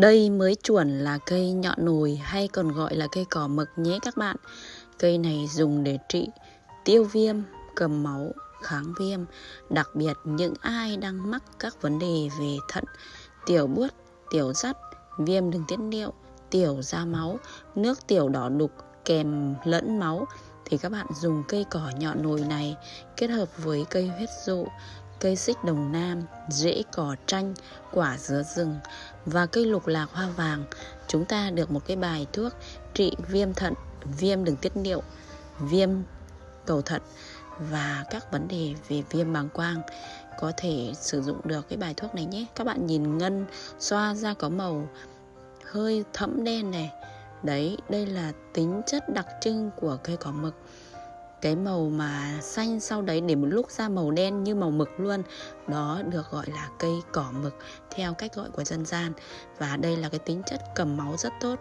Đây mới chuẩn là cây nhọn nồi hay còn gọi là cây cỏ mực nhé các bạn. Cây này dùng để trị tiêu viêm, cầm máu, kháng viêm, đặc biệt những ai đang mắc các vấn đề về thận, tiểu buốt, tiểu rắt, viêm đường tiết niệu, tiểu ra máu, nước tiểu đỏ đục kèm lẫn máu thì các bạn dùng cây cỏ nhọn nồi này kết hợp với cây huyết dụ, cây xích đồng nam, rễ cỏ tranh, quả dứa rừng và cây lục lạc hoa vàng, chúng ta được một cái bài thuốc trị viêm thận, viêm đường tiết niệu, viêm cầu thận và các vấn đề về viêm bàng quang. Có thể sử dụng được cái bài thuốc này nhé. Các bạn nhìn ngân xoa ra có màu hơi thẫm đen này. Đấy đây là tính chất đặc trưng của cây cỏ mực cái màu mà xanh sau đấy để một lúc ra màu đen như màu mực luôn. Đó được gọi là cây cỏ mực, theo cách gọi của dân gian. Và đây là cái tính chất cầm máu rất tốt.